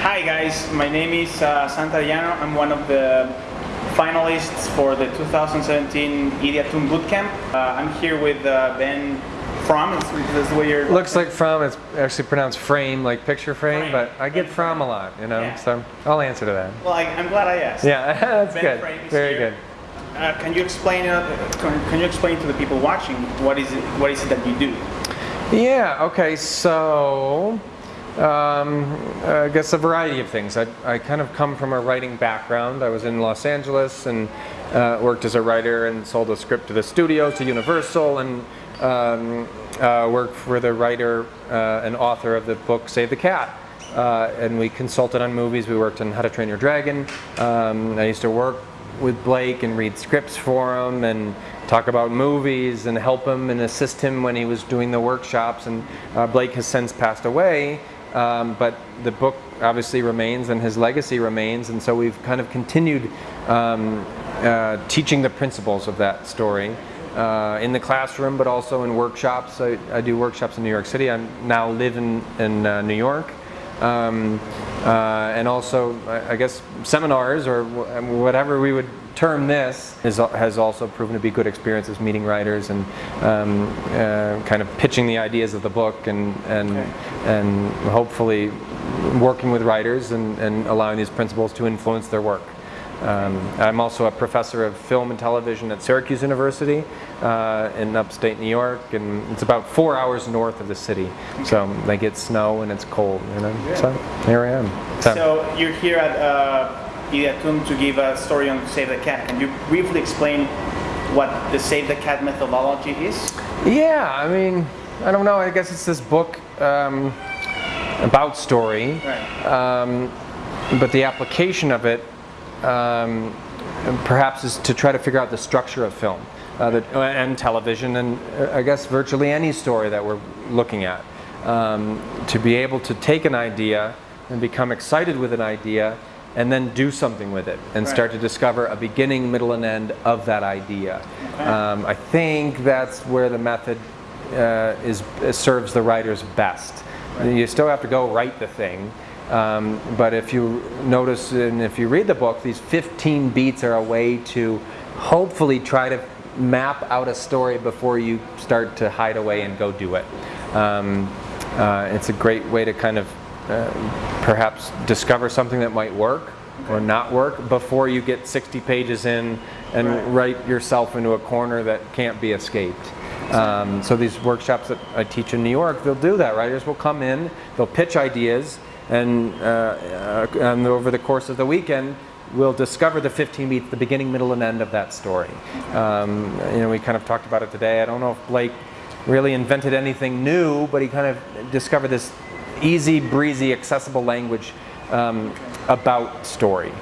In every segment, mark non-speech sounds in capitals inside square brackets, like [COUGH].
Hi guys, my name is uh, Santariano. I'm one of the finalists for the 2017 Ideatoon Bootcamp. Uh, I'm here with uh, Ben Frahm. Is this the way you're? Looks like Fromm. It's actually pronounced frame, like picture frame, Frame. but I get Fromm a lot, you know. Yeah. So I'll answer to that. Well, I, I'm glad I asked. Yeah, [LAUGHS] that's Ben good. Frame is Very here. good. Uh, can you explain? Uh, can, can you explain to the people watching what is it? What is it that you do? Yeah. Okay. So. Um, I guess a variety of things. I, I kind of come from a writing background. I was in Los Angeles and uh, worked as a writer and sold a script to the studio, to Universal, and um, uh, worked for the writer uh, and author of the book Save the Cat. Uh, and we consulted on movies. We worked on How to Train Your Dragon. Um, I used to work with Blake and read scripts for him and talk about movies and help him and assist him when he was doing the workshops. And uh, Blake has since passed away, um, but the book obviously remains and his legacy remains. And so we've kind of continued um, uh, teaching the principles of that story. Uh, in the classroom, but also in workshops. I, I do workshops in New York City. I now live in, in uh, New York um, uh, and also I I guess seminars or wh- whatever we would term this is, has also proven to be good experiences meeting writers and um, uh, kind of pitching the ideas of the book and and and hopefully working with writers and, and allowing these principles to influence their work. Um, I'm also a professor of film and television at Syracuse University uh, in upstate New York, and it's about four hours north of the city. So they get snow and it's cold, you know. So here I am. So, So you're here at uh, Ideatoon to give a story on Save the Cat. Can you briefly explain what the Save the Cat methodology is? yeah, I mean, I don't know. I guess it's this book um, about story, Right. um, but the application of it um, perhaps is to try to figure out the structure of film uh, that, and television and uh, I guess virtually any story that we're looking at. Um, to be able to take an idea and become excited with an idea and then do something with it and Right. start to discover a beginning, middle, and end of that idea. Um, I think that's where the method uh, is serves the writers best. You still have to go write the thing, um, but if you notice and if you read the book, these 15 beats are a way to hopefully try to map out a story before you start to hide away and go do it. Um, uh, it's a great way to kind of uh, perhaps discover something that might work or not work before you get 60 pages in and Right. write yourself into a corner that can't be escaped. Um, so these workshops that I teach in New York, they'll do that. Writers will come in, they'll pitch ideas, and, uh, and over the course of the weekend, we'll discover the 15 beats, the beginning, middle, and end of that story. Um, you know, we kind of talked about it today. I don't know if Blake really invented anything new, but he kind of discovered this easy, breezy, accessible language um, about story.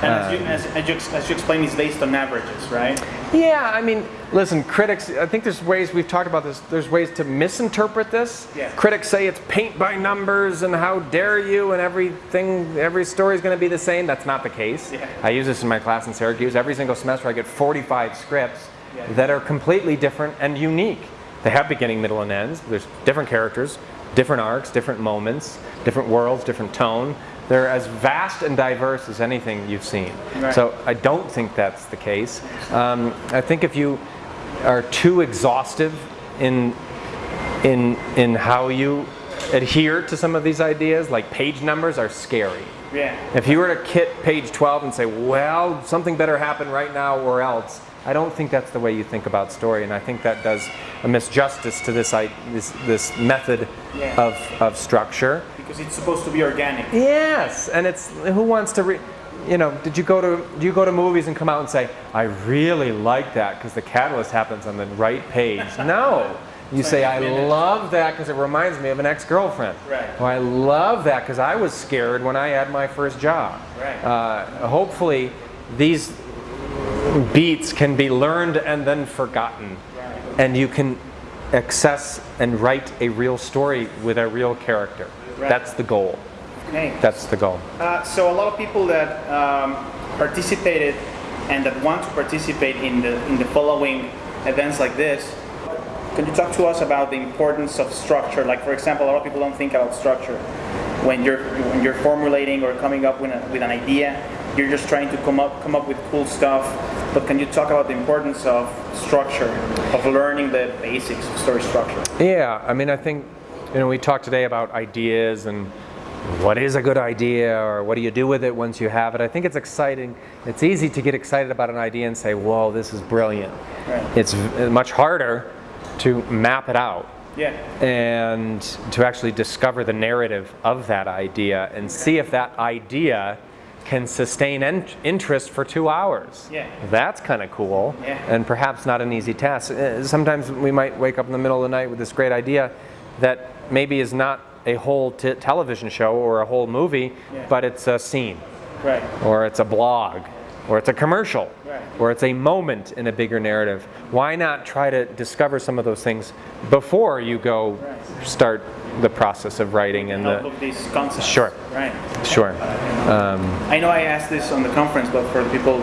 And as, you, as, as, you, as you explained, it's based on averages, right? Yeah, I mean, listen, critics, I think there's ways, we've talked about this, there's ways to misinterpret this. Yeah. Critics say it's paint by numbers and how dare you and everything, every story is going to be the same. That's not the case. Yeah. I use this in my class in Syracuse. Every single semester I get 45 scripts Yeah. that are completely different and unique. They have beginning, middle, and ends. There's different characters, different arcs, different moments, different worlds, different tone. They're as vast and diverse as anything you've seen. Right. So I don't think that's the case. Um, I think if you are too exhaustive in in in how you adhere to some of these ideas, like page numbers are scary. Yeah. If you were to kit page 12 and say, well, something better happen right now or else, I don't think that's the way you think about story, and I think that does a misjustice to this i- this, this method Yeah. of, of structure. Because it's supposed to be organic. Yes, and it's who wants to read. You know, did you go to do you go to movies and come out and say, I really like that because the catalyst happens on the right page? [LAUGHS] No. You say, I love that because it reminds me of an ex-girlfriend. Right. Or I love that because I was scared when I had my first job. Right. Uh, hopefully, these beats can be learned and then forgotten, and you can access and write a real story with a real character. Right. That's the goal. Okay. That's the goal. Uh, so a lot of people that um, participated and that want to participate in the in the following events like this, can you talk to us about the importance of structure? Like for example, a lot of people don't think about structure. when you're when you're formulating or coming up with, a, with an idea, you're just trying to come up come up with cool stuff. But can you talk about the importance of structure, of learning the basics of story structure? Yeah, I mean, I think you know we talked today about ideas and what is a good idea or what do you do with it once you have it. I think it's exciting. It's easy to get excited about an idea and say, "Whoa, this is brilliant." Right. It's much harder to map it out Yeah. and to actually discover the narrative of that idea and see if that idea can sustain interest for two hours. Yeah. That's kind of cool Yeah. and perhaps not an easy task. Uh, Sometimes we might wake up in the middle of the night with this great idea that maybe is not a whole t- television show or a whole movie, Yeah. but it's a scene Right. or it's a blog, or it's a commercial, Right. or it's a moment in a bigger narrative. Why not try to discover some of those things before you go start the process of writing and the of these concepts. Sure. Right. sure. I know I asked this on the conference, but for the people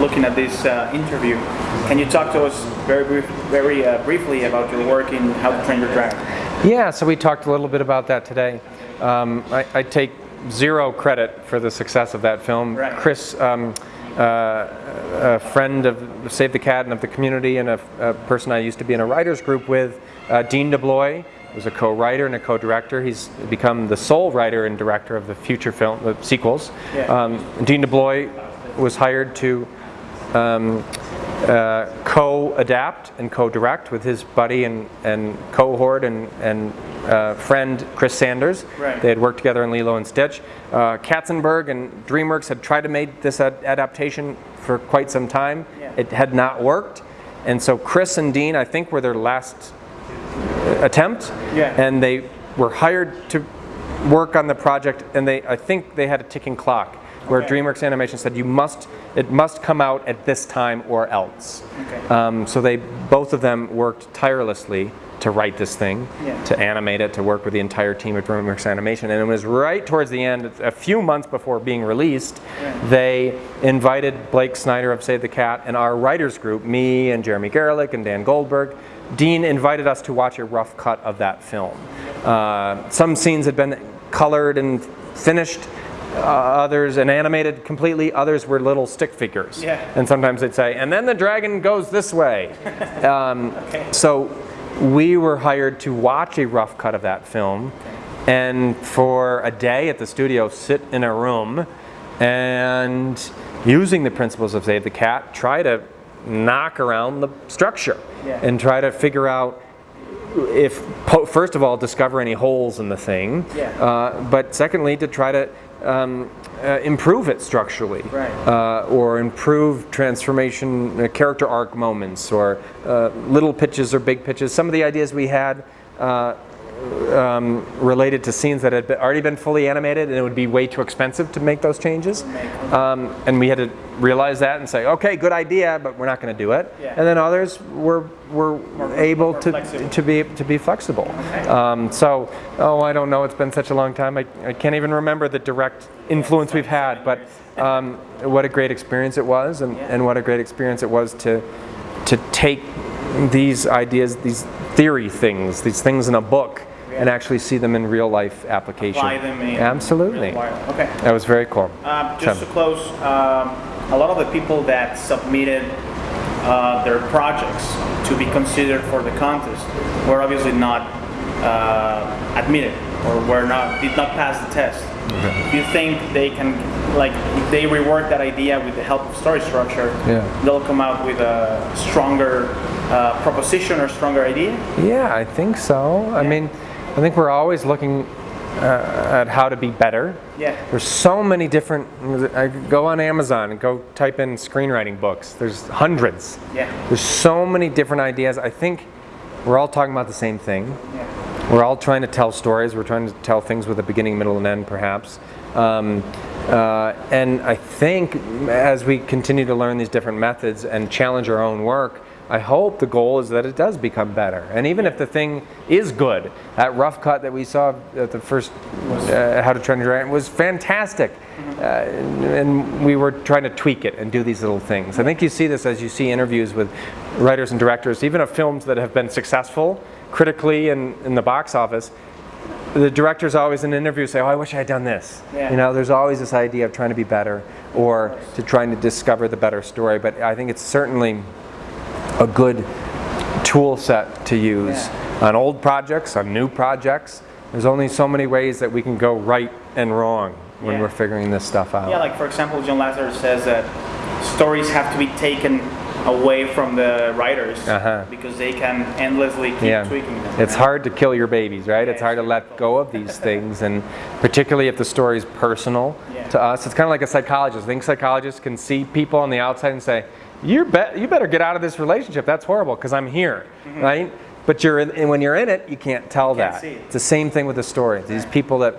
looking at this uh, interview, can you talk to us very brief, very uh, briefly about your work in How to Train Your Dragon? Yeah, so we talked a little bit about that today. Um, I, I take zero credit for the success of that film. Right. Chris, um, uh, a friend of Save the Cat and of the community, and a, a person I used to be in a writers group with, uh, Dean DeBlois, was a co-writer and a co-director. He's become the sole writer and director of the future film, the sequels. Yeah. Um, Dean DeBlois was hired to um, uh, co-adapt and co-direct with his buddy and, and cohort and, and uh, friend Chris Sanders. Right. They had worked together in Lilo and Stitch. Uh, Katzenberg and DreamWorks had tried to make this ad- adaptation for quite some time. Yeah. It had not worked. And so Chris and Dean, I think, were their last attempt. Yeah. And they were hired to work on the project, and they I think they had a ticking clock where Okay. DreamWorks Animation said you must it must come out at this time or else. Okay. Um, so they both of them worked tirelessly to write this thing, Yeah. to animate it, to work with the entire team at DreamWorks Animation, and it was right towards the end, a few months before being released, Yeah. they invited Blake Snyder of Save the Cat and our writers group, me and Jeremy Gerlich and Dan Goldberg. Dean invited us to watch a rough cut of that film. Uh, some scenes had been colored and finished. Uh, others and animated completely. Others were little stick figures. Yeah. And sometimes they'd say, and then the dragon goes this way. [LAUGHS] Um, Okay. So we were hired to watch a rough cut of that film and for a day at the studio sit in a room and using the principles of Save the Cat, try to knock around the structure Yeah. and try to figure out if po- first of all discover any holes in the thing Yeah. uh, but secondly to try to um, uh, improve it structurally Right. uh, or improve transformation uh, character arc moments or uh, little pitches or big pitches some of the ideas we had uh, um, related to scenes that had already been fully animated and it would be way too expensive to make those changes um, and we had to realize that and say okay good idea but we're not going to do it Yeah. and then others were were able more to flexible. to be to be flexible. Um, so, oh, I don't know. It's been such a long time. I, I can't even remember the direct influence we've had. But um, what a great experience it was, and, and what a great experience it was to to take these ideas, these theory things, these things in a book, and actually see them in real life application. Apply them in Absolutely. Okay. That was very cool. Um, just to close, um, a lot of the people that submitted uh, their projects to be considered for the contest were obviously not uh, admitted or were not did not pass the test. Do you think they can, like, if they rework that idea with the help of story structure, Yeah. they'll come out with a stronger uh, proposition or stronger idea? Yeah, I think so. I mean, I think we're always looking uh, at how to be better. Yeah. There's so many different. I go on Amazon and go type in screenwriting books. There's hundreds. Yeah. There's so many different ideas. I think we're all talking about the same thing. Yeah. We're all trying to tell stories. We're trying to tell things with a beginning, middle, and end, perhaps. Um, uh, and I think as we continue to learn these different methods and challenge our own work, I hope the goal is that it does become better. And even if the thing is good, that rough cut that we saw at the first uh, How to Train Your Dragon was fantastic. Uh, and we were trying to tweak it and do these little things. I think you see this as you see interviews with writers and directors, even of films that have been successful critically and in the box office. the directors always in an interview say, "Oh, I wish I had done this." Yeah. You know, there's always this idea of trying to be better or to trying to discover the better story. But I think it's certainly a good tool set to use Yeah. on old projects, on new projects. There's only so many ways that we can go right and wrong when Yeah. we're figuring this stuff out. Yeah, like for example, John Lasseter says that stories have to be taken away from the writers Uh-huh. because they can endlessly keep yeah. tweaking them. It's hard to kill your babies, right? it's hard to let go of these things, and particularly if the story is personal Yeah. to us. It's kind of like a psychologist. I think psychologists can see people on the outside and say, "You're be- you better get out of this relationship. That's horrible because I'm here, right?" But you're in, and when you're in it, you can't tell. Can't that. see it. It's the same thing with the story. These people that,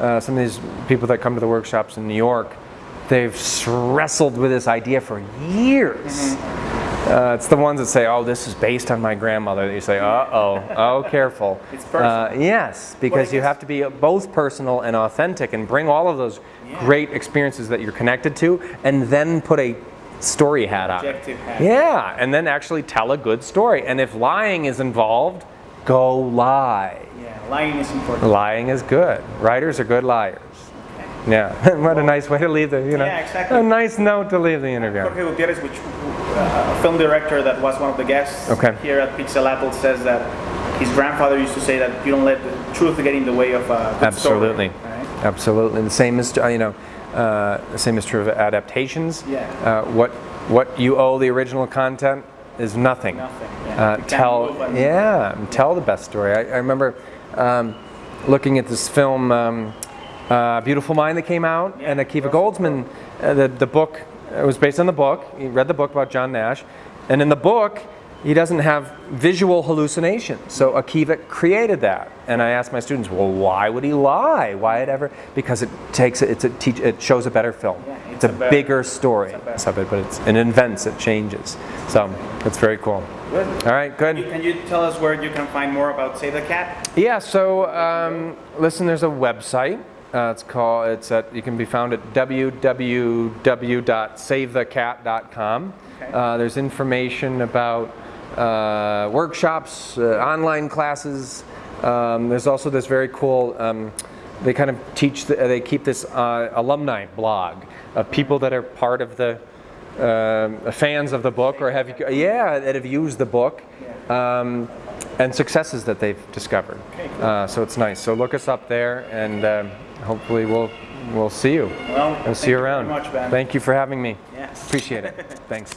uh, some of these people that come to the workshops in New York, they've wrestled with this idea for years. Mm-hmm. Uh, it's the ones that say, "Oh, this is based on my grandmother." You say, "Uh oh, oh, [LAUGHS] careful." It's personal. Uh, yes, because you have to be both personal and authentic, and bring all of those Yeah. great experiences that you're connected to, and then put a story hat on. hat. Yeah, and then actually tell a good story. And if lying is involved, go lie. Yeah, lying is important. Lying is good. Writers are good liars. Yeah, [LAUGHS] what a nice way to leave the, you know, Yeah, exactly. a nice note to leave the interview. Jorge Gutierrez, which uh, a film director that was one of the guests Okay. here at Pixelatl, says that his grandfather used to say that you don't let the truth get in the way of a good Absolutely. story. Right? Absolutely. The same is, uh, you know, uh, the same is true of adaptations. Yeah. Uh, what what you owe the original content is nothing. Nothing, yeah. Uh, tell, yeah, tell the best story. I, I remember um, looking at this film, um, uh, Beautiful Mind, that came out, Yeah, and Akiva Goldsman. Uh, the the book it was based on the book. He read the book about John Nash, and in the book. He doesn't have visual hallucinations, so Akiva created that. And I asked my students, "Well, why would he lie? Why it ever?" Because it takes it's a teach, it shows a better film. Yeah, it's, it's a, a better- bigger story. it's a better- It's but it's it invents, it changes. So it's very cool. Good. All right, good. You- Can you tell us where you can find more about Save the Cat? Yeah, so um, listen, there's a website. Uh, it's called. It's at. You can be found at www.savethecat.com. Okay. Uh, there's information about uh, workshops, uh, online classes. Um, there's also this very cool. Um, they kind of teach. The, they keep this uh, alumni blog of people that are part of the. Um fans of the book or have yeah that have used the book um, and successes that they've discovered. Uh, so it's nice. So look us up there, and um, hopefully we'll we'll see you. Well, We'll see you you around. much, Ben. Thank you for having me. Yes. Appreciate it. [LAUGHS] Thanks.